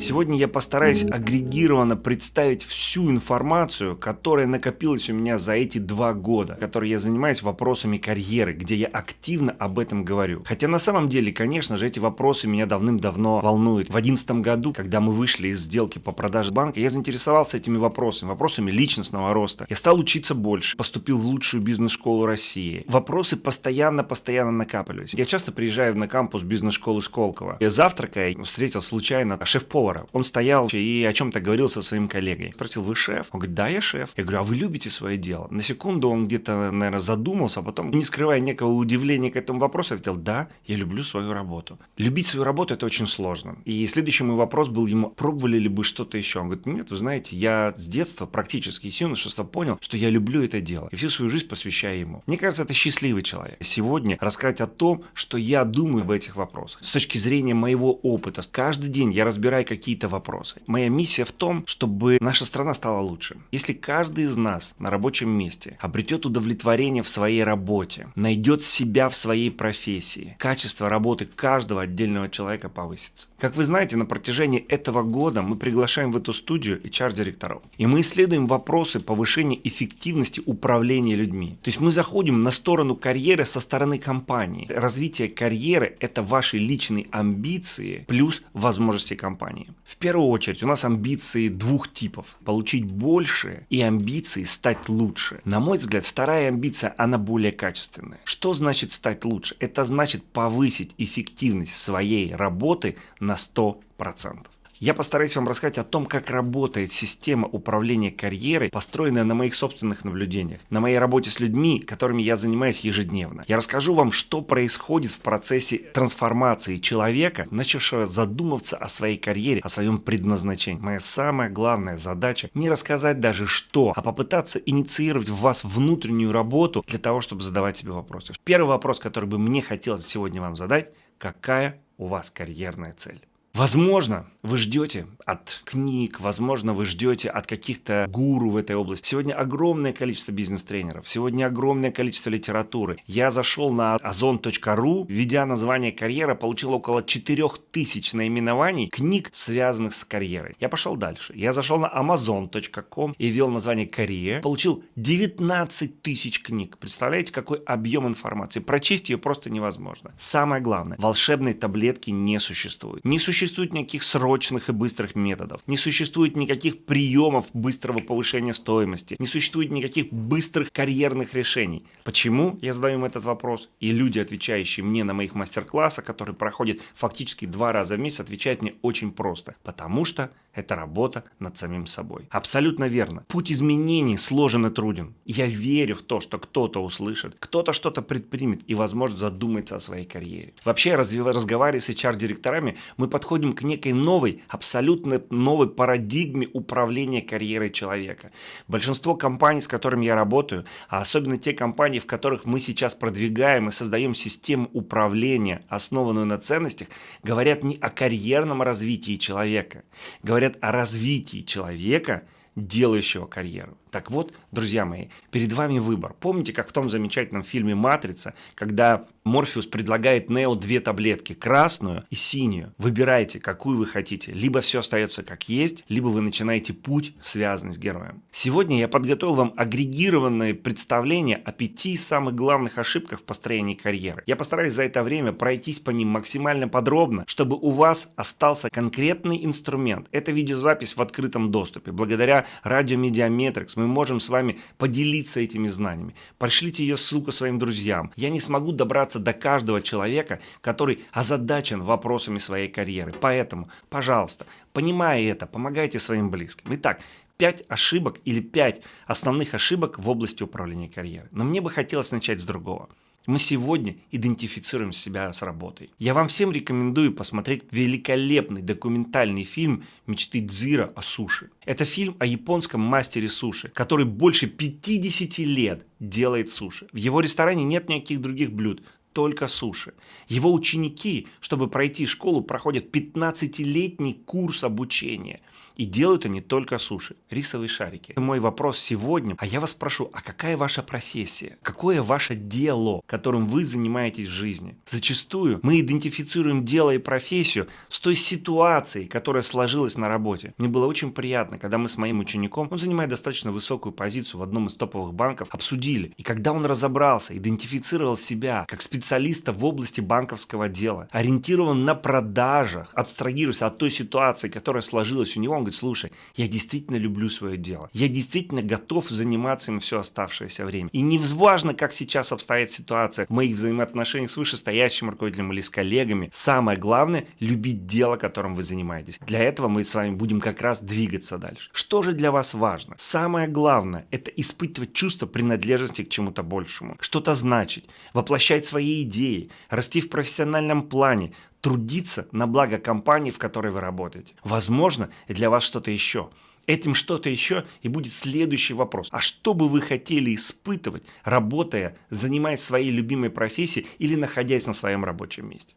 Сегодня я постараюсь агрегированно представить всю информацию, которая накопилась у меня за эти два года, которые я занимаюсь вопросами карьеры, где я активно об этом говорю. Хотя на самом деле, конечно же, эти вопросы меня давным-давно волнуют. В 2011 году, когда мы вышли из сделки по продаже банка, я заинтересовался этими вопросами, вопросами личностного роста. Я стал учиться больше, поступил в лучшую бизнес-школу России. Вопросы постоянно-постоянно накапливались. Я часто приезжаю на кампус бизнес-школы Сколково. Я завтракая встретил случайно шеф-повара повара. Он стоял и о чем-то говорил со своим коллегой. Спросил, вы шеф? Он говорит, да, я шеф. Я говорю, а вы любите свое дело? На секунду он где-то, наверное, задумался, а потом, не скрывая некого удивления к этому вопросу, ответил, да, я люблю свою работу. Любить свою работу – это очень сложно. И следующий мой вопрос был ему, пробовали ли бы что-то еще? Он говорит, нет, вы знаете, я с детства практически с юношества понял, что я люблю это дело. И всю свою жизнь посвящаю ему. Мне кажется, это счастливый человек. Сегодня рассказать о том, что я думаю об этих вопросах. С точки зрения моего опыта. Каждый день я разбираю какие какие-то вопросы. Моя миссия в том, чтобы наша страна стала лучше. Если каждый из нас на рабочем месте обретет удовлетворение в своей работе, найдет себя в своей профессии, качество работы каждого отдельного человека повысится. Как вы знаете, на протяжении этого года мы приглашаем в эту студию HR-директоров. И мы исследуем вопросы повышения эффективности управления людьми. То есть мы заходим на сторону карьеры со стороны компании. Развитие карьеры – это ваши личные амбиции плюс возможности компании. В первую очередь у нас амбиции двух типов. Получить больше и амбиции стать лучше. На мой взгляд, вторая амбиция, она более качественная. Что значит стать лучше? Это значит повысить эффективность своей работы на 100%. Я постараюсь вам рассказать о том, как работает система управления карьерой, построенная на моих собственных наблюдениях, на моей работе с людьми, которыми я занимаюсь ежедневно. Я расскажу вам, что происходит в процессе трансформации человека, начавшего задумываться о своей карьере, о своем предназначении. Моя самая главная задача не рассказать даже что, а попытаться инициировать в вас внутреннюю работу для того, чтобы задавать себе вопросы. Первый вопрос, который бы мне хотелось сегодня вам задать, какая у вас карьерная цель? Возможно, вы ждете от книг, возможно, вы ждете от каких-то гуру в этой области. Сегодня огромное количество бизнес-тренеров, сегодня огромное количество литературы. Я зашел на ozon.ru, введя название карьера, получил около 4000 наименований книг, связанных с карьерой. Я пошел дальше. Я зашел на amazon.com и ввел название карьера, получил 19 тысяч книг. Представляете, какой объем информации? Прочесть ее просто невозможно. Самое главное, волшебной таблетки не существует. Не существует существует никаких срочных и быстрых методов, не существует никаких приемов быстрого повышения стоимости, не существует никаких быстрых карьерных решений. Почему я задаю им этот вопрос? И люди, отвечающие мне на моих мастер-классах, которые проходят фактически два раза в месяц, отвечают мне очень просто. Потому что это работа над самим собой. Абсолютно верно. Путь изменений сложен и труден. Я верю в то, что кто-то услышит, кто-то что-то предпримет и, возможно, задумается о своей карьере. Вообще, разговаривая с HR-директорами, мы подходим к некой новой, абсолютно новой парадигме управления карьерой человека. Большинство компаний, с которыми я работаю, а особенно те компании, в которых мы сейчас продвигаем и создаем систему управления, основанную на ценностях, говорят не о карьерном развитии человека, говорят о развитии человека, делающего карьеру. Так вот, друзья мои, перед вами выбор. Помните, как в том замечательном фильме «Матрица», когда Морфеус предлагает Нео две таблетки, красную и синюю. Выбирайте, какую вы хотите. Либо все остается как есть, либо вы начинаете путь, связанный с героем. Сегодня я подготовил вам агрегированное представление о пяти самых главных ошибках в построении карьеры. Я постараюсь за это время пройтись по ним максимально подробно, чтобы у вас остался конкретный инструмент. Это видеозапись в открытом доступе. Благодаря радио Медиаметрикс мы можем с вами поделиться этими знаниями. Пришлите ее ссылку своим друзьям. Я не смогу добраться до каждого человека, который озадачен вопросами своей карьеры. Поэтому, пожалуйста, понимая это, помогайте своим близким. Итак, 5 ошибок или 5 основных ошибок в области управления карьерой. Но мне бы хотелось начать с другого. Мы сегодня идентифицируем себя с работой. Я вам всем рекомендую посмотреть великолепный документальный фильм «Мечты Дзиро о суши». Это фильм о японском мастере суши, который больше 50 лет делает суши. В его ресторане нет никаких других блюд, только суши. Его ученики, чтобы пройти школу, проходят 15-летний курс обучения. И делают они только суши, рисовые шарики. Мой вопрос сегодня, а я вас спрошу, а какая ваша профессия? Какое ваше дело, которым вы занимаетесь в жизни? Зачастую мы идентифицируем дело и профессию с той ситуацией, которая сложилась на работе. Мне было очень приятно, когда мы с моим учеником, он занимает достаточно высокую позицию в одном из топовых банков, обсудили. И когда он разобрался, идентифицировал себя как специалиста в области банковского дела, ориентирован на продажах, абстрагируясь от той ситуации, которая сложилась у него, он говорит, слушай, я действительно люблю свое дело. Я действительно готов заниматься им все оставшееся время. И не важно, как сейчас обстоит ситуация в моих взаимоотношениях с вышестоящим руководителем или с коллегами. Самое главное – любить дело, которым вы занимаетесь. Для этого мы с вами будем как раз двигаться дальше. Что же для вас важно? Самое главное – это испытывать чувство принадлежности к чему-то большему. Что-то значить, воплощать свои идеи, расти в профессиональном плане, трудиться на благо компании, в которой вы работаете. Возможно, для вас что-то еще. Этим что-то еще и будет следующий вопрос. А что бы вы хотели испытывать, работая, занимаясь своей любимой профессией или находясь на своем рабочем месте?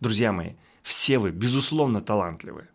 Друзья мои, все вы, безусловно, талантливые.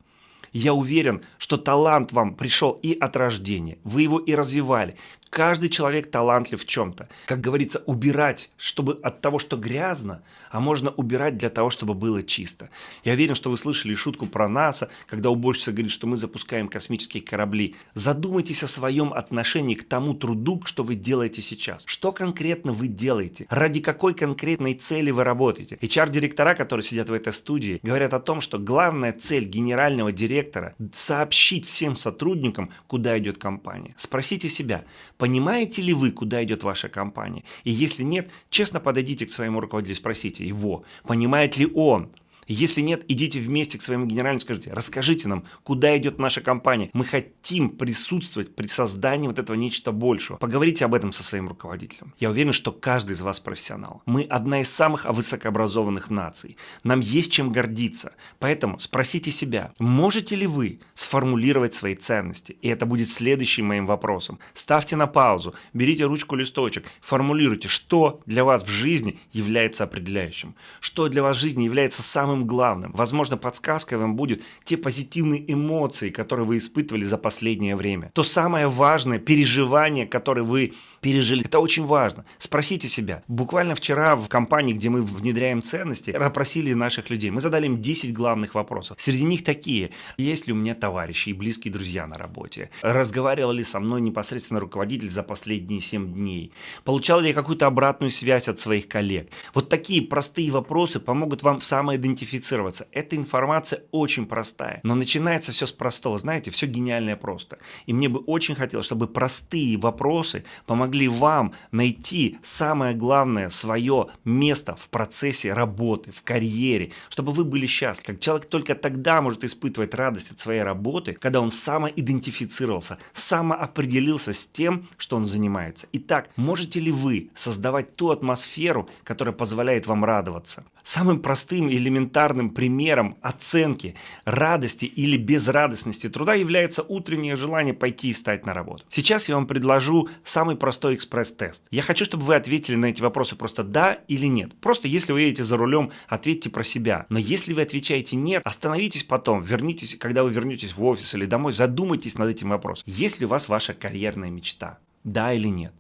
Я уверен, что талант вам пришел и от рождения, вы его и развивали. Каждый человек талантлив в чем-то. Как говорится, убирать, чтобы от того, что грязно, а можно убирать для того, чтобы было чисто. Я уверен, что вы слышали шутку про НАСА, когда уборщица говорит, что мы запускаем космические корабли. Задумайтесь о своем отношении к тому труду, что вы делаете сейчас. Что конкретно вы делаете? Ради какой конкретной цели вы работаете? HR-директора, которые сидят в этой студии, говорят о том, что главная цель генерального директора – сообщить всем сотрудникам, куда идет компания. Спросите себя, Понимаете ли вы, куда идет ваша компания? И если нет, честно подойдите к своему руководителю и спросите его, понимает ли он, если нет, идите вместе к своему генеральному, скажите, расскажите нам, куда идет наша компания. Мы хотим присутствовать при создании вот этого нечто большего. Поговорите об этом со своим руководителем. Я уверен, что каждый из вас профессионал. Мы одна из самых высокообразованных наций. Нам есть чем гордиться. Поэтому спросите себя, можете ли вы сформулировать свои ценности? И это будет следующим моим вопросом. Ставьте на паузу, берите ручку, листочек, формулируйте, что для вас в жизни является определяющим. Что для вас в жизни является самым самым главным. Возможно, подсказкой вам будет те позитивные эмоции, которые вы испытывали за последнее время. То самое важное переживание, которое вы пережили. Это очень важно. Спросите себя. Буквально вчера в компании, где мы внедряем ценности, опросили наших людей. Мы задали им 10 главных вопросов. Среди них такие. Есть ли у меня товарищи и близкие друзья на работе? Разговаривал ли со мной непосредственно руководитель за последние 7 дней? Получал ли я какую-то обратную связь от своих коллег? Вот такие простые вопросы помогут вам самоидентифицировать идентифицироваться. Эта информация очень простая, но начинается все с простого. Знаете, все гениальное просто. И мне бы очень хотелось, чтобы простые вопросы помогли вам найти самое главное свое место в процессе работы, в карьере, чтобы вы были счастливы. Как человек только тогда может испытывать радость от своей работы, когда он самоидентифицировался, самоопределился с тем, что он занимается. Итак, можете ли вы создавать ту атмосферу, которая позволяет вам радоваться? Самым простым и элементарным примером оценки радости или безрадостности труда является утреннее желание пойти и встать на работу. Сейчас я вам предложу самый простой экспресс-тест. Я хочу, чтобы вы ответили на эти вопросы просто да или нет. Просто если вы едете за рулем, ответьте про себя. Но если вы отвечаете нет, остановитесь потом, вернитесь, когда вы вернетесь в офис или домой, задумайтесь над этим вопросом. Есть ли у вас ваша карьерная мечта? Да или нет?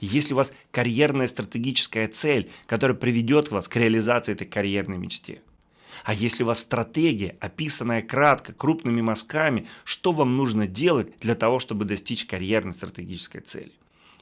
Если у вас карьерная стратегическая цель, которая приведет вас к реализации этой карьерной мечте. А если у вас стратегия, описанная кратко, крупными мазками, что вам нужно делать для того, чтобы достичь карьерной стратегической цели.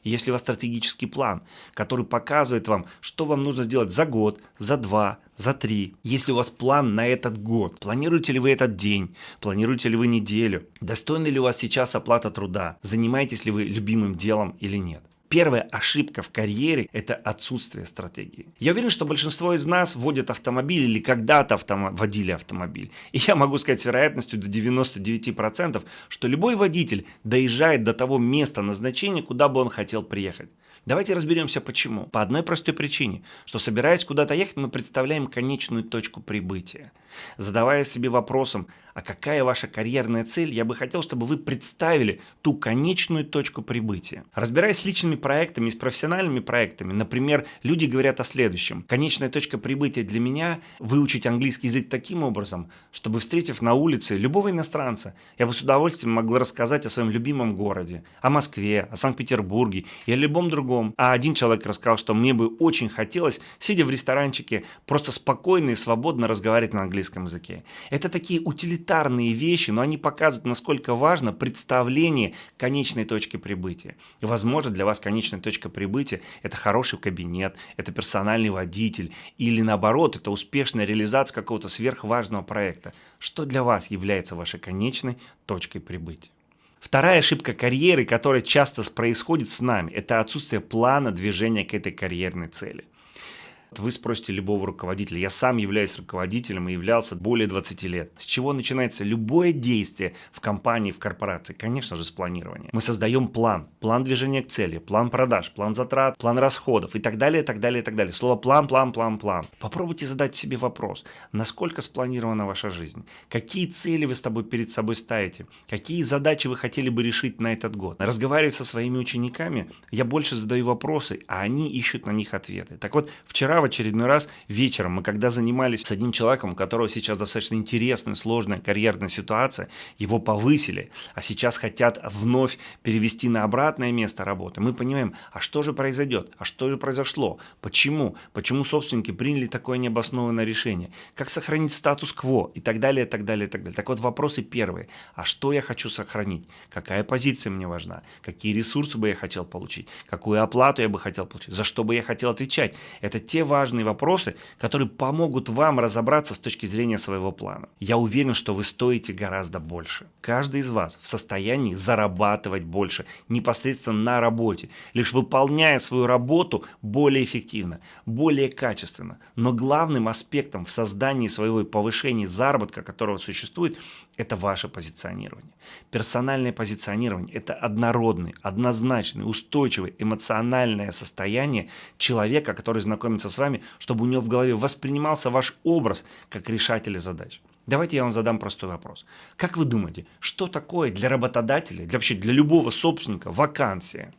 Если у вас стратегический план, который показывает вам, что вам нужно сделать за год, за два, за три. Если у вас план на этот год, планируете ли вы этот день, планируете ли вы неделю, достойна ли у вас сейчас оплата труда, занимаетесь ли вы любимым делом или нет. Первая ошибка в карьере – это отсутствие стратегии. Я уверен, что большинство из нас водят автомобиль или когда-то автом... водили автомобиль. И я могу сказать с вероятностью до 99%, что любой водитель доезжает до того места назначения, куда бы он хотел приехать. Давайте разберемся почему. По одной простой причине, что собираясь куда-то ехать, мы представляем конечную точку прибытия. Задавая себе вопросом, а какая ваша карьерная цель, я бы хотел, чтобы вы представили ту конечную точку прибытия. Разбираясь с личными проектами с профессиональными проектами, например, люди говорят о следующем. Конечная точка прибытия для меня – выучить английский язык таким образом, чтобы, встретив на улице любого иностранца, я бы с удовольствием могла рассказать о своем любимом городе, о Москве, о Санкт-Петербурге и о любом другом. А один человек рассказал, что мне бы очень хотелось, сидя в ресторанчике, просто спокойно и свободно разговаривать на английском языке. Это такие утилитарные вещи, но они показывают, насколько важно представление конечной точки прибытия. И, возможно, для вас конечная точка прибытия – это хороший кабинет, это персональный водитель, или наоборот, это успешная реализация какого-то сверхважного проекта. Что для вас является вашей конечной точкой прибытия? Вторая ошибка карьеры, которая часто происходит с нами, это отсутствие плана движения к этой карьерной цели. Вы спросите любого руководителя. Я сам являюсь руководителем и являлся более 20 лет. С чего начинается любое действие в компании, в корпорации? Конечно же, с планирования. Мы создаем план. План движения к цели, план продаж, план затрат, план расходов и так далее, и так далее, и так далее. Слово план, план, план, план. Попробуйте задать себе вопрос. Насколько спланирована ваша жизнь? Какие цели вы с тобой перед собой ставите? Какие задачи вы хотели бы решить на этот год? Разговаривая со своими учениками, я больше задаю вопросы, а они ищут на них ответы. Так вот, вчера в очередной раз вечером, мы когда занимались с одним человеком, у которого сейчас достаточно интересная, сложная карьерная ситуация, его повысили, а сейчас хотят вновь перевести на обратное место работы, мы понимаем, а что же произойдет, а что же произошло, почему, почему собственники приняли такое необоснованное решение, как сохранить статус-кво? И так далее, и так далее, и так далее. Так вот, вопросы первые, а что я хочу сохранить, какая позиция мне важна, какие ресурсы бы я хотел получить, какую оплату я бы хотел получить, за что бы я хотел отвечать. Это те важные вопросы, которые помогут вам разобраться с точки зрения своего плана. Я уверен, что вы стоите гораздо больше. Каждый из вас в состоянии зарабатывать больше непосредственно на работе, лишь выполняя свою работу более эффективно, более качественно. Но главным аспектом в создании своего и повышении заработка, которого существует, это ваше позиционирование. Персональное позиционирование – это однородный, однозначный, устойчивый, эмоциональное состояние человека, который знакомится с вами, чтобы у него в голове воспринимался ваш образ как решателя задач. Давайте я вам задам простой вопрос. Как вы думаете, что такое для работодателя, для, вообще для любого собственника вакансия?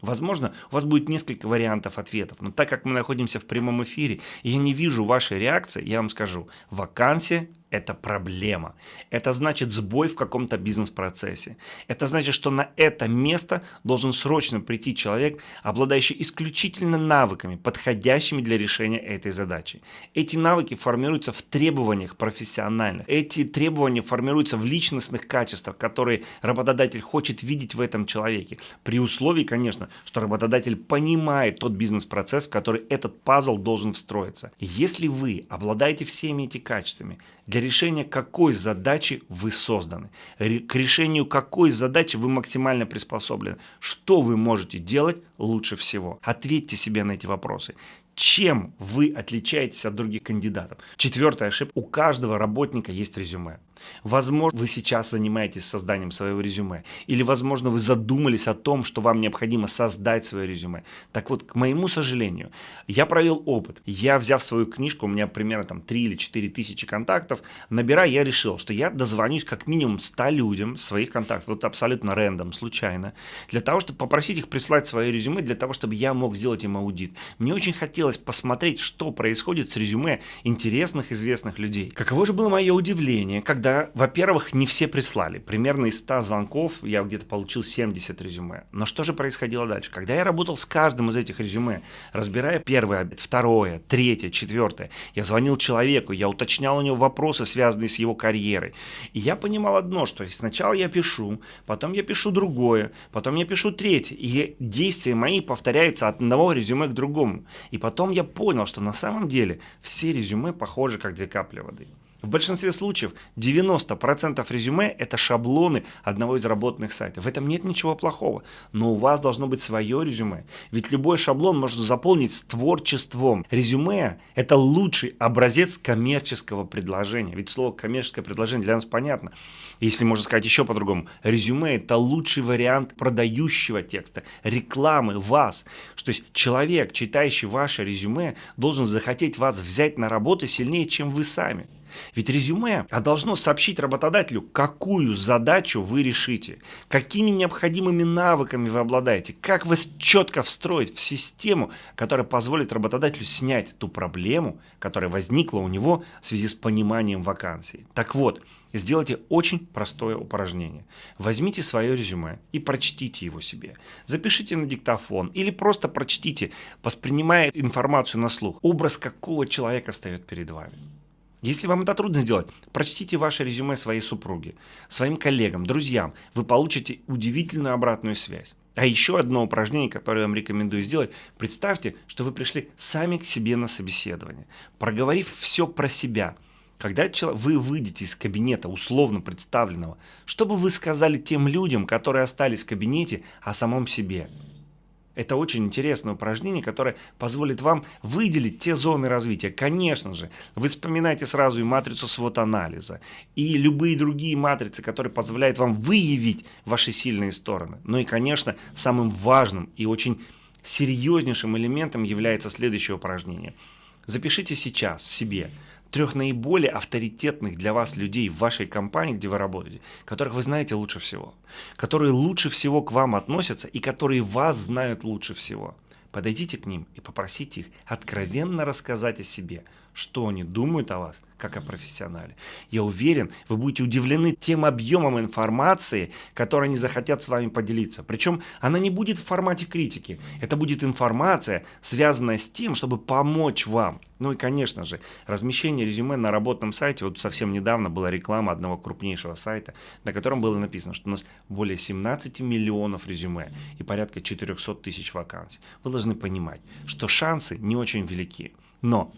Возможно, у вас будет несколько вариантов ответов, но так как мы находимся в прямом эфире, и я не вижу вашей реакции, я вам скажу, вакансия это проблема. Это значит сбой в каком-то бизнес-процессе. Это значит, что на это место должен срочно прийти человек, обладающий исключительно навыками, подходящими для решения этой задачи. Эти навыки формируются в требованиях профессиональных. Эти требования формируются в личностных качествах, которые работодатель хочет видеть в этом человеке. При условии, конечно, что работодатель понимает тот бизнес-процесс, в который этот пазл должен встроиться. Если вы обладаете всеми этими качествами, для решения какой задачи вы созданы, к решению какой задачи вы максимально приспособлены, что вы можете делать лучше всего. Ответьте себе на эти вопросы. Чем вы отличаетесь от других кандидатов? Четвертая ошибка. У каждого работника есть резюме. Возможно, вы сейчас занимаетесь созданием своего резюме. Или, возможно, вы задумались о том, что вам необходимо создать свое резюме. Так вот, к моему сожалению, я провел опыт. Я, взяв свою книжку, у меня примерно там 3 или 4 тысячи контактов, набирая, я решил, что я дозвонюсь как минимум 100 людям своих контактов, вот абсолютно рандом, случайно, для того, чтобы попросить их прислать свое резюме, для того, чтобы я мог сделать им аудит. Мне очень хотелось посмотреть, что происходит с резюме интересных, известных людей. Каково же было мое удивление, когда во-первых, не все прислали. Примерно из 100 звонков я где-то получил 70 резюме. Но что же происходило дальше? Когда я работал с каждым из этих резюме, разбирая первое, второе, третье, четвертое, я звонил человеку, я уточнял у него вопросы, связанные с его карьерой. И я понимал одно, что сначала я пишу, потом я пишу другое, потом я пишу третье. И действия мои повторяются от одного резюме к другому. И потом я понял, что на самом деле все резюме похожи как две капли воды. В большинстве случаев 90% резюме – это шаблоны одного из работных сайтов. В этом нет ничего плохого, но у вас должно быть свое резюме. Ведь любой шаблон можно заполнить с творчеством. Резюме – это лучший образец коммерческого предложения. Ведь слово коммерческое предложение для нас понятно. Если можно сказать еще по-другому, резюме – это лучший вариант продающего текста, рекламы вас. Что есть человек, читающий ваше резюме, должен захотеть вас взять на работу сильнее, чем вы сами. Ведь резюме а должно сообщить работодателю, какую задачу вы решите, какими необходимыми навыками вы обладаете, как вас четко встроить в систему, которая позволит работодателю снять ту проблему, которая возникла у него в связи с пониманием вакансии. Так вот, Сделайте очень простое упражнение. Возьмите свое резюме и прочтите его себе. Запишите на диктофон или просто прочтите, воспринимая информацию на слух. Образ какого человека встает перед вами. Если вам это трудно сделать, прочтите ваше резюме своей супруге, своим коллегам, друзьям. Вы получите удивительную обратную связь. А еще одно упражнение, которое я вам рекомендую сделать. Представьте, что вы пришли сами к себе на собеседование, проговорив все про себя. Когда вы выйдете из кабинета условно представленного, что бы вы сказали тем людям, которые остались в кабинете, о самом себе? Это очень интересное упражнение, которое позволит вам выделить те зоны развития. Конечно же, вы вспоминаете сразу и матрицу свод-анализа, и любые другие матрицы, которые позволяют вам выявить ваши сильные стороны. Ну и, конечно, самым важным и очень серьезнейшим элементом является следующее упражнение. Запишите сейчас себе – трех наиболее авторитетных для вас людей в вашей компании, где вы работаете, которых вы знаете лучше всего, которые лучше всего к вам относятся и которые вас знают лучше всего. Подойдите к ним и попросите их откровенно рассказать о себе, что они думают о вас, как о профессионале. Я уверен, вы будете удивлены тем объемом информации, которой они захотят с вами поделиться. Причем она не будет в формате критики. Это будет информация, связанная с тем, чтобы помочь вам. Ну и, конечно же, размещение резюме на работном сайте. Вот совсем недавно была реклама одного крупнейшего сайта, на котором было написано, что у нас более 17 миллионов резюме и порядка 400 тысяч вакансий. Вы должны понимать, что шансы не очень велики. Но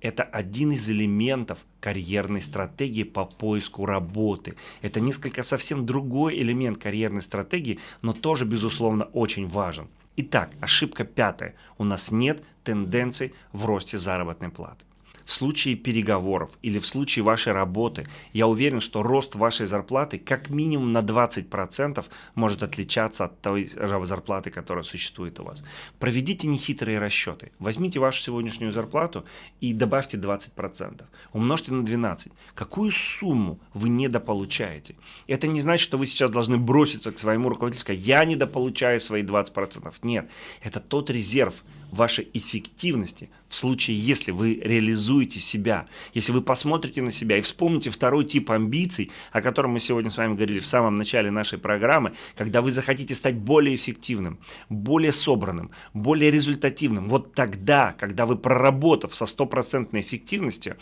это один из элементов карьерной стратегии по поиску работы. Это несколько совсем другой элемент карьерной стратегии, но тоже, безусловно, очень важен. Итак, ошибка пятая. У нас нет тенденций в росте заработной платы в случае переговоров или в случае вашей работы, я уверен, что рост вашей зарплаты как минимум на 20% может отличаться от той зарплаты, которая существует у вас. Проведите нехитрые расчеты. Возьмите вашу сегодняшнюю зарплату и добавьте 20%. Умножьте на 12. Какую сумму вы недополучаете? Это не значит, что вы сейчас должны броситься к своему руководителю и сказать, я недополучаю свои 20%. Нет, это тот резерв, вашей эффективности в случае, если вы реализуете себя, если вы посмотрите на себя и вспомните второй тип амбиций, о котором мы сегодня с вами говорили в самом начале нашей программы, когда вы захотите стать более эффективным, более собранным, более результативным. Вот тогда, когда вы проработав со стопроцентной эффективностью,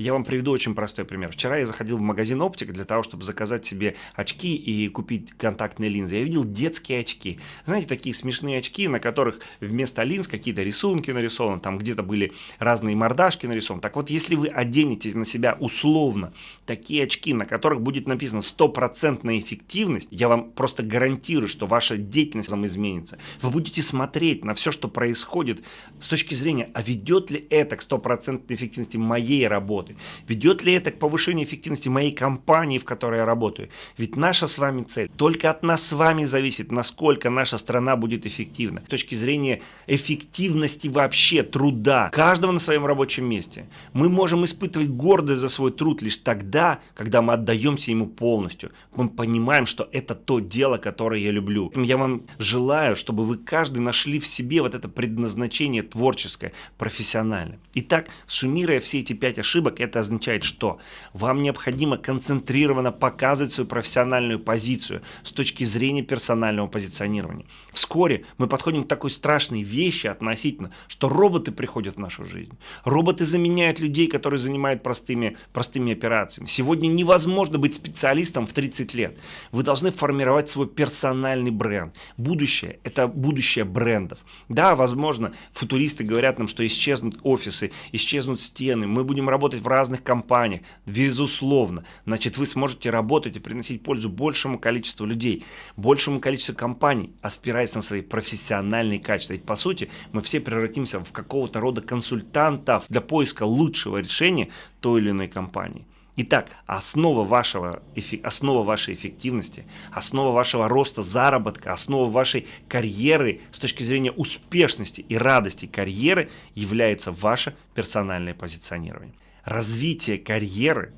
я вам приведу очень простой пример. Вчера я заходил в магазин оптик для того, чтобы заказать себе очки и купить контактные линзы. Я видел детские очки. Знаете, такие смешные очки, на которых вместо линз какие-то рисунки нарисованы, там где-то были разные мордашки нарисованы. Так вот, если вы оденете на себя условно такие очки, на которых будет написано стопроцентная эффективность, я вам просто гарантирую, что ваша деятельность вам изменится. Вы будете смотреть на все, что происходит с точки зрения, а ведет ли это к стопроцентной эффективности моей работы работы? Ведет ли это к повышению эффективности моей компании, в которой я работаю? Ведь наша с вами цель, только от нас с вами зависит, насколько наша страна будет эффективна. С точки зрения эффективности вообще труда, каждого на своем рабочем месте. Мы можем испытывать гордость за свой труд лишь тогда, когда мы отдаемся ему полностью. Мы понимаем, что это то дело, которое я люблю. Я вам желаю, чтобы вы каждый нашли в себе вот это предназначение творческое, профессиональное. Итак, суммируя все эти пять ошибок, это означает что? Вам необходимо концентрированно показывать свою профессиональную позицию с точки зрения персонального позиционирования. Вскоре мы подходим к такой страшной вещи относительно, что роботы приходят в нашу жизнь. Роботы заменяют людей, которые занимают простыми, простыми операциями. Сегодня невозможно быть специалистом в 30 лет. Вы должны формировать свой персональный бренд. Будущее – это будущее брендов. Да, возможно, футуристы говорят нам, что исчезнут офисы, исчезнут стены, мы будем работать работать в разных компаниях, безусловно, значит вы сможете работать и приносить пользу большему количеству людей, большему количеству компаний, опираясь на свои профессиональные качества. Ведь по сути мы все превратимся в какого-то рода консультантов для поиска лучшего решения той или иной компании. Итак, основа, вашего, основа вашей эффективности, основа вашего роста заработка, основа вашей карьеры с точки зрения успешности и радости карьеры является ваше персональное позиционирование. Развитие карьеры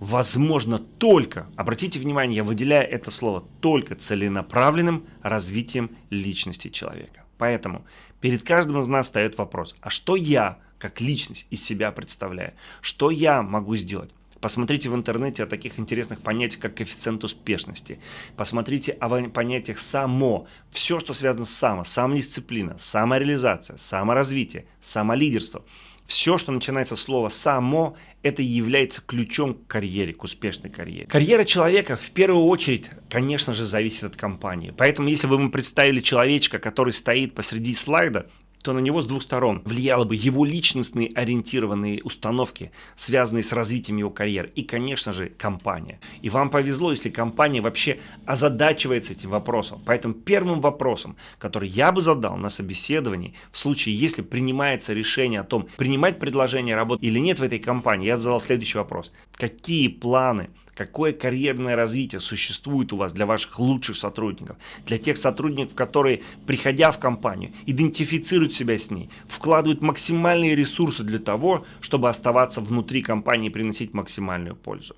возможно только, обратите внимание, я выделяю это слово, только целенаправленным развитием личности человека. Поэтому перед каждым из нас встает вопрос, а что я как личность из себя представляю? Что я могу сделать? Посмотрите в интернете о таких интересных понятиях, как коэффициент успешности. Посмотрите о понятиях само. Все, что связано с само. Самодисциплина, самореализация, саморазвитие, самолидерство. Все, что начинается с слова «само», это является ключом к карьере, к успешной карьере. Карьера человека в первую очередь, конечно же, зависит от компании. Поэтому, если бы мы представили человечка, который стоит посреди слайда, то на него с двух сторон влияло бы его личностные ориентированные установки, связанные с развитием его карьеры, и, конечно же, компания. И вам повезло, если компания вообще озадачивается этим вопросом. Поэтому первым вопросом, который я бы задал на собеседовании, в случае, если принимается решение о том, принимать предложение работать или нет в этой компании, я бы задал следующий вопрос. Какие планы какое карьерное развитие существует у вас для ваших лучших сотрудников, для тех сотрудников, которые, приходя в компанию, идентифицируют себя с ней, вкладывают максимальные ресурсы для того, чтобы оставаться внутри компании и приносить максимальную пользу.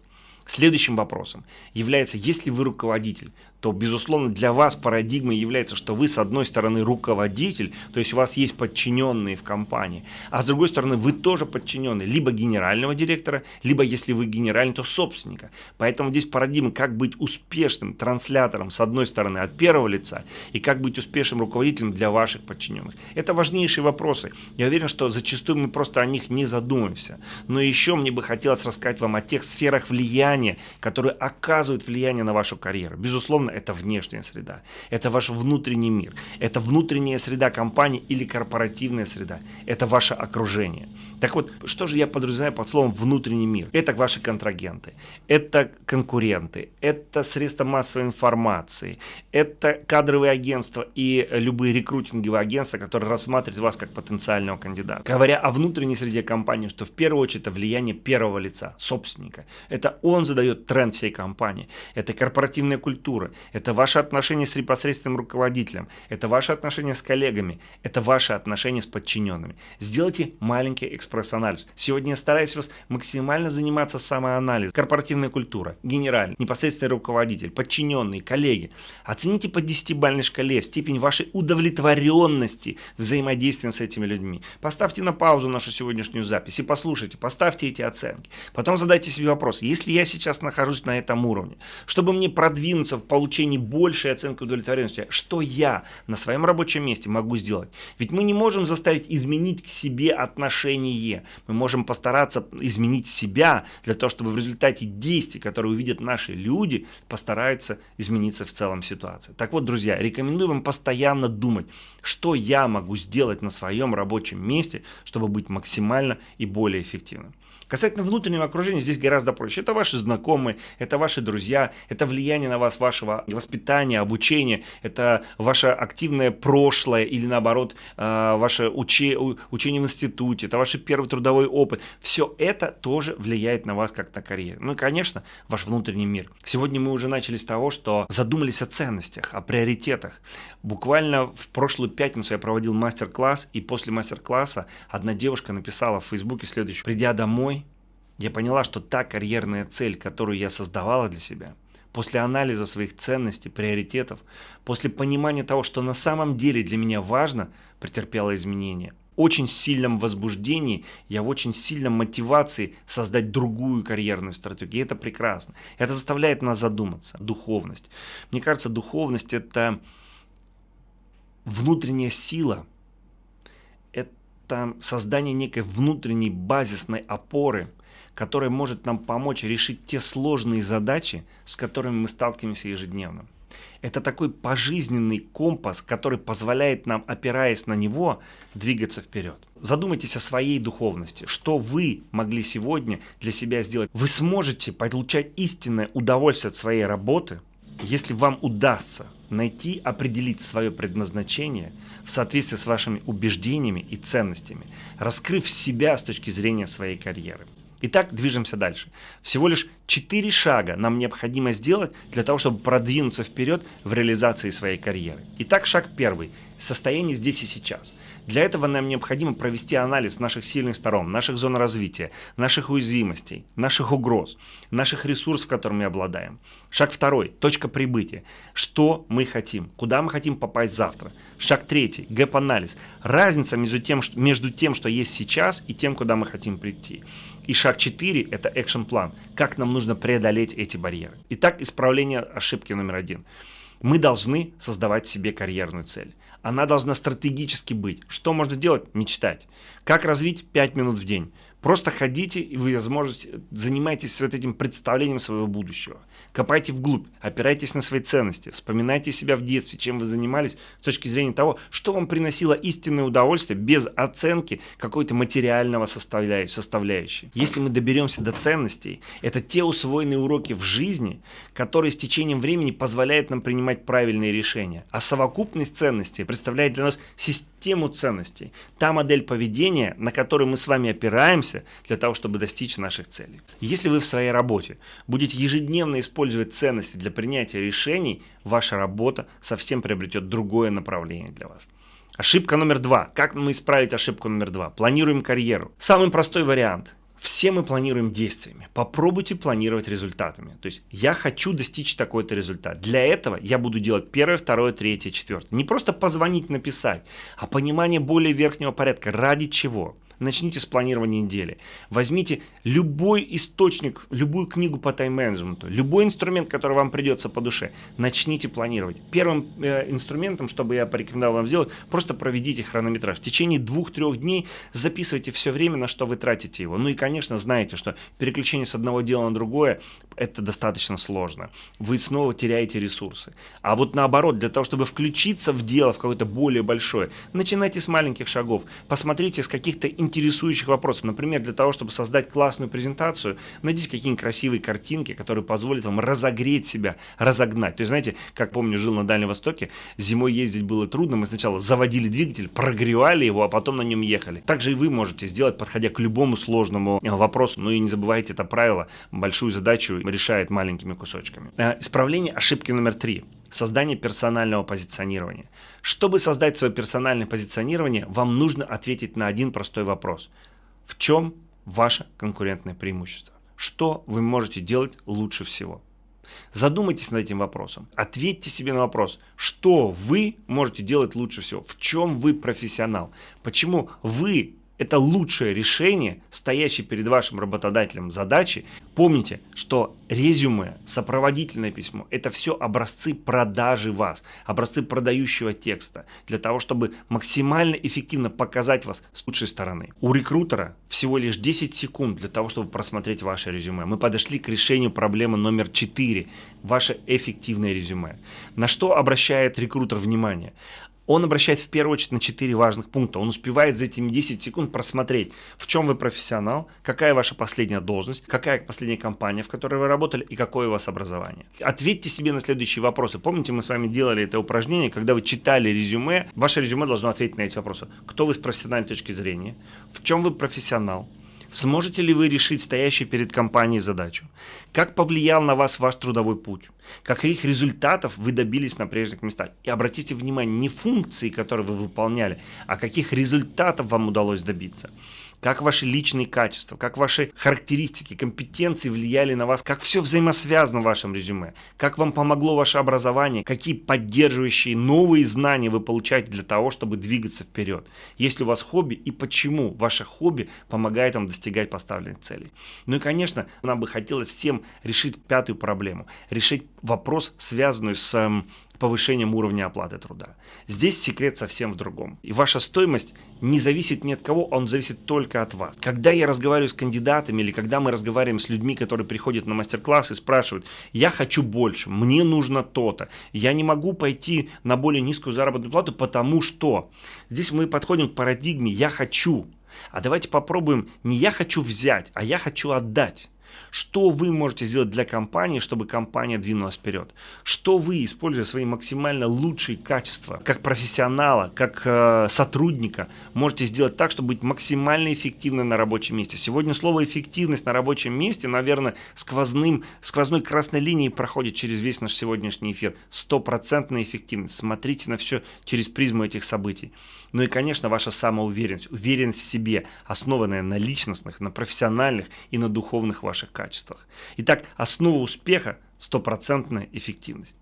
Следующим вопросом является, если вы руководитель, то, безусловно, для вас парадигмой является, что вы, с одной стороны, руководитель, то есть у вас есть подчиненные в компании, а с другой стороны, вы тоже подчиненный либо генерального директора, либо, если вы генеральный, то собственника. Поэтому здесь парадигма, как быть успешным транслятором, с одной стороны, от первого лица, и как быть успешным руководителем для ваших подчиненных. Это важнейшие вопросы. Я уверен, что зачастую мы просто о них не задумываемся. Но еще мне бы хотелось рассказать вам о тех сферах влияния, которые оказывают влияние на вашу карьеру. Безусловно, это внешняя среда, это ваш внутренний мир, это внутренняя среда компании или корпоративная среда, это ваше окружение. Так вот, что же я подразумеваю под словом внутренний мир? Это ваши контрагенты, это конкуренты, это средства массовой информации, это кадровые агентства и любые рекрутинговые агентства, которые рассматривают вас как потенциального кандидата. Говоря о внутренней среде компании, что в первую очередь это влияние первого лица, собственника. Это он задает тренд всей компании. Это корпоративная культура, это ваши отношения с непосредственным руководителем, это ваши отношения с коллегами, это ваши отношения с подчиненными. Сделайте маленький экспресс-анализ. Сегодня я стараюсь вас максимально заниматься самоанализом. Корпоративная культура, генеральный, непосредственный руководитель, подчиненные, коллеги. Оцените по 10-бальной шкале степень вашей удовлетворенности взаимодействия с этими людьми. Поставьте на паузу нашу сегодняшнюю запись и послушайте, поставьте эти оценки. Потом задайте себе вопрос, если я сейчас нахожусь на этом уровне, чтобы мне продвинуться в получении получении большей оценки удовлетворенности, что я на своем рабочем месте могу сделать. Ведь мы не можем заставить изменить к себе отношение. Мы можем постараться изменить себя для того, чтобы в результате действий, которые увидят наши люди, постараются измениться в целом ситуация. Так вот, друзья, рекомендую вам постоянно думать, что я могу сделать на своем рабочем месте, чтобы быть максимально и более эффективным. Касательно внутреннего окружения, здесь гораздо проще. Это ваши знакомые, это ваши друзья, это влияние на вас вашего воспитания, обучения, это ваше активное прошлое или наоборот э, ваше уче, учение в институте, это ваш первый трудовой опыт. Все это тоже влияет на вас как на карьеру. Ну и, конечно, ваш внутренний мир. Сегодня мы уже начали с того, что задумались о ценностях, о приоритетах. Буквально в прошлую пятницу я проводил мастер-класс, и после мастер-класса одна девушка написала в Фейсбуке следующее. Придя домой, я поняла, что та карьерная цель, которую я создавала для себя, после анализа своих ценностей, приоритетов, после понимания того, что на самом деле для меня важно, претерпела изменения. Очень сильном возбуждении, я в очень сильном мотивации создать другую карьерную стратегию. И это прекрасно. Это заставляет нас задуматься. Духовность. Мне кажется, духовность это внутренняя сила, это создание некой внутренней базисной опоры – которая может нам помочь решить те сложные задачи, с которыми мы сталкиваемся ежедневно. Это такой пожизненный компас, который позволяет нам, опираясь на него, двигаться вперед. Задумайтесь о своей духовности. Что вы могли сегодня для себя сделать? Вы сможете получать истинное удовольствие от своей работы, если вам удастся найти, определить свое предназначение в соответствии с вашими убеждениями и ценностями, раскрыв себя с точки зрения своей карьеры. Итак, движемся дальше. Всего лишь 4 шага нам необходимо сделать для того, чтобы продвинуться вперед в реализации своей карьеры. Итак, шаг первый. Состояние здесь и сейчас. Для этого нам необходимо провести анализ наших сильных сторон, наших зон развития, наших уязвимостей, наших угроз, наших ресурсов, которыми мы обладаем. Шаг второй. Точка прибытия. Что мы хотим? Куда мы хотим попасть завтра? Шаг третий. Гэп-анализ. Разница между тем, что, между тем, что есть сейчас и тем, куда мы хотим прийти. И шаг 4 – это экшн-план. Как нам нужно преодолеть эти барьеры. Итак, исправление ошибки номер один. Мы должны создавать себе карьерную цель. Она должна стратегически быть. Что можно делать? Мечтать. Как развить 5 минут в день? Просто ходите, и вы, возможно, занимаетесь вот этим представлением своего будущего. Копайте вглубь, опирайтесь на свои ценности, вспоминайте себя в детстве, чем вы занимались с точки зрения того, что вам приносило истинное удовольствие без оценки какой-то материального составляющей. Если мы доберемся до ценностей, это те усвоенные уроки в жизни, которые с течением времени позволяют нам принимать правильные решения. А совокупность ценностей представляет для нас систему ценностей. Та модель поведения, на которой мы с вами опираемся, для того, чтобы достичь наших целей. Если вы в своей работе будете ежедневно использовать ценности для принятия решений, ваша работа совсем приобретет другое направление для вас. Ошибка номер два. Как мы исправить ошибку номер два? Планируем карьеру. Самый простой вариант. Все мы планируем действиями. Попробуйте планировать результатами. То есть я хочу достичь такой-то результат. Для этого я буду делать первое, второе, третье, четвертое. Не просто позвонить, написать, а понимание более верхнего порядка. Ради чего? Начните с планирования недели. Возьмите любой источник, любую книгу по тайм-менеджменту, любой инструмент, который вам придется по душе, начните планировать. Первым э, инструментом, чтобы я порекомендовал вам сделать, просто проведите хронометраж. В течение двух-трех дней записывайте все время, на что вы тратите его. Ну и, конечно, знаете, что переключение с одного дела на другое, это достаточно сложно. Вы снова теряете ресурсы. А вот наоборот, для того, чтобы включиться в дело, в какое-то более большое, начинайте с маленьких шагов. Посмотрите с каких-то интересующих вопросов. Например, для того, чтобы создать классную презентацию, найдите какие-нибудь красивые картинки, которые позволят вам разогреть себя, разогнать. То есть, знаете, как помню, жил на Дальнем Востоке, зимой ездить было трудно, мы сначала заводили двигатель, прогревали его, а потом на нем ехали. Также и вы можете сделать, подходя к любому сложному э, вопросу. Ну и не забывайте это правило, большую задачу решает маленькими кусочками. Э, исправление ошибки номер три. Создание персонального позиционирования. Чтобы создать свое персональное позиционирование, вам нужно ответить на один простой вопрос. В чем ваше конкурентное преимущество? Что вы можете делать лучше всего? Задумайтесь над этим вопросом. Ответьте себе на вопрос, что вы можете делать лучше всего, в чем вы профессионал, почему вы это лучшее решение, стоящее перед вашим работодателем задачи. Помните, что резюме, сопроводительное письмо – это все образцы продажи вас, образцы продающего текста, для того, чтобы максимально эффективно показать вас с лучшей стороны. У рекрутера всего лишь 10 секунд для того, чтобы просмотреть ваше резюме. Мы подошли к решению проблемы номер 4 – ваше эффективное резюме. На что обращает рекрутер внимание? Он обращает в первую очередь на 4 важных пункта. Он успевает за этими 10 секунд просмотреть, в чем вы профессионал, какая ваша последняя должность, какая последняя компания, в которой вы работали и какое у вас образование. Ответьте себе на следующие вопросы. Помните, мы с вами делали это упражнение, когда вы читали резюме, ваше резюме должно ответить на эти вопросы. Кто вы с профессиональной точки зрения, в чем вы профессионал, Сможете ли вы решить стоящую перед компанией задачу? Как повлиял на вас ваш трудовой путь? Каких результатов вы добились на прежних местах? И обратите внимание, не функции, которые вы выполняли, а каких результатов вам удалось добиться как ваши личные качества, как ваши характеристики, компетенции влияли на вас, как все взаимосвязано в вашем резюме, как вам помогло ваше образование, какие поддерживающие новые знания вы получаете для того, чтобы двигаться вперед. Есть ли у вас хобби и почему ваше хобби помогает вам достигать поставленных целей. Ну и, конечно, нам бы хотелось всем решить пятую проблему, решить вопрос, связанный с эм, повышением уровня оплаты труда. Здесь секрет совсем в другом. И ваша стоимость не зависит ни от кого, он зависит только от вас. Когда я разговариваю с кандидатами или когда мы разговариваем с людьми, которые приходят на мастер-класс и спрашивают, я хочу больше, мне нужно то-то, я не могу пойти на более низкую заработную плату, потому что здесь мы подходим к парадигме «я хочу». А давайте попробуем не «я хочу взять», а «я хочу отдать». Что вы можете сделать для компании, чтобы компания двинулась вперед? Что вы, используя свои максимально лучшие качества, как профессионала, как э, сотрудника, можете сделать так, чтобы быть максимально эффективным на рабочем месте? Сегодня слово «эффективность» на рабочем месте, наверное, сквозным, сквозной красной линией проходит через весь наш сегодняшний эфир. Стопроцентная эффективность. Смотрите на все через призму этих событий. Ну и, конечно, ваша самоуверенность, уверенность в себе, основанная на личностных, на профессиональных и на духовных ваших качествах. Итак, основа успеха – стопроцентная эффективность.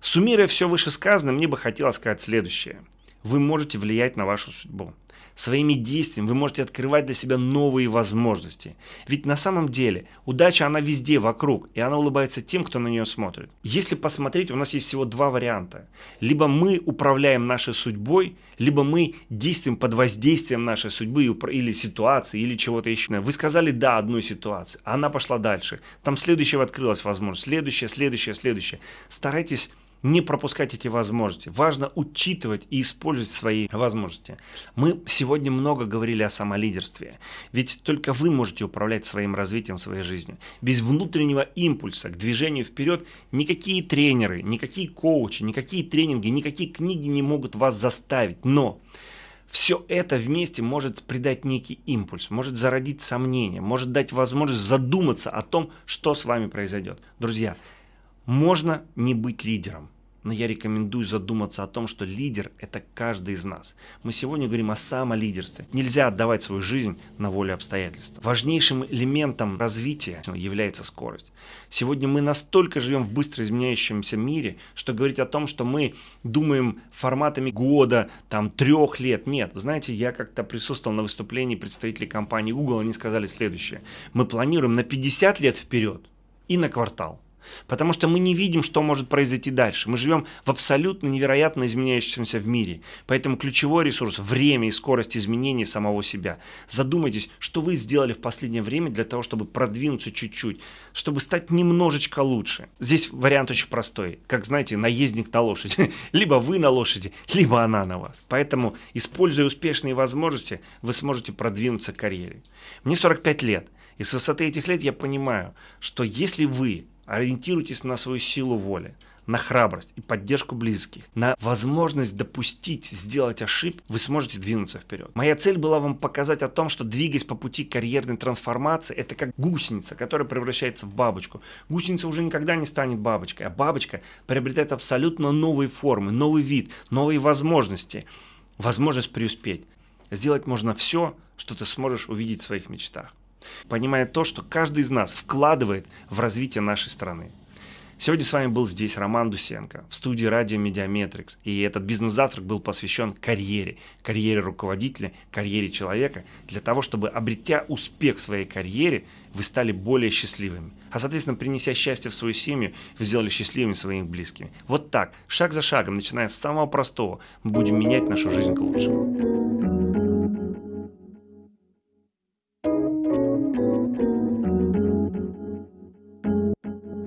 Суммируя все вышесказанное, мне бы хотелось сказать следующее. Вы можете влиять на вашу судьбу. Своими действиями вы можете открывать для себя новые возможности. Ведь на самом деле удача, она везде вокруг, и она улыбается тем, кто на нее смотрит. Если посмотреть, у нас есть всего два варианта. Либо мы управляем нашей судьбой, либо мы действуем под воздействием нашей судьбы или ситуации, или чего-то еще. Вы сказали «да» одной ситуации, а она пошла дальше. Там следующего открылась возможность, следующее, следующее, следующее. Старайтесь не пропускать эти возможности. Важно учитывать и использовать свои возможности. Мы сегодня много говорили о самолидерстве. Ведь только вы можете управлять своим развитием, своей жизнью. Без внутреннего импульса к движению вперед никакие тренеры, никакие коучи, никакие тренинги, никакие книги не могут вас заставить. Но все это вместе может придать некий импульс, может зародить сомнения, может дать возможность задуматься о том, что с вами произойдет. Друзья, можно не быть лидером но я рекомендую задуматься о том, что лидер – это каждый из нас. Мы сегодня говорим о самолидерстве. Нельзя отдавать свою жизнь на волю обстоятельств. Важнейшим элементом развития является скорость. Сегодня мы настолько живем в быстро изменяющемся мире, что говорить о том, что мы думаем форматами года, там, трех лет, нет. Знаете, я как-то присутствовал на выступлении представителей компании Google, они сказали следующее. Мы планируем на 50 лет вперед и на квартал. Потому что мы не видим, что может произойти дальше. Мы живем в абсолютно невероятно изменяющемся в мире. Поэтому ключевой ресурс – время и скорость изменения самого себя. Задумайтесь, что вы сделали в последнее время для того, чтобы продвинуться чуть-чуть, чтобы стать немножечко лучше. Здесь вариант очень простой. Как знаете, наездник на лошади. Либо вы на лошади, либо она на вас. Поэтому, используя успешные возможности, вы сможете продвинуться к карьере. Мне 45 лет. И с высоты этих лет я понимаю, что если вы Ориентируйтесь на свою силу воли, на храбрость и поддержку близких, на возможность допустить, сделать ошибку, вы сможете двинуться вперед. Моя цель была вам показать о том, что двигаясь по пути карьерной трансформации, это как гусеница, которая превращается в бабочку. Гусеница уже никогда не станет бабочкой, а бабочка приобретает абсолютно новые формы, новый вид, новые возможности, возможность преуспеть. Сделать можно все, что ты сможешь увидеть в своих мечтах понимая то, что каждый из нас вкладывает в развитие нашей страны. Сегодня с вами был здесь Роман Дусенко в студии радио Медиаметрикс. И этот бизнес-завтрак был посвящен карьере, карьере руководителя, карьере человека, для того, чтобы, обретя успех в своей карьере, вы стали более счастливыми. А, соответственно, принеся счастье в свою семью, вы сделали счастливыми своими близкими. Вот так, шаг за шагом, начиная с самого простого, мы будем менять нашу жизнь к лучшему.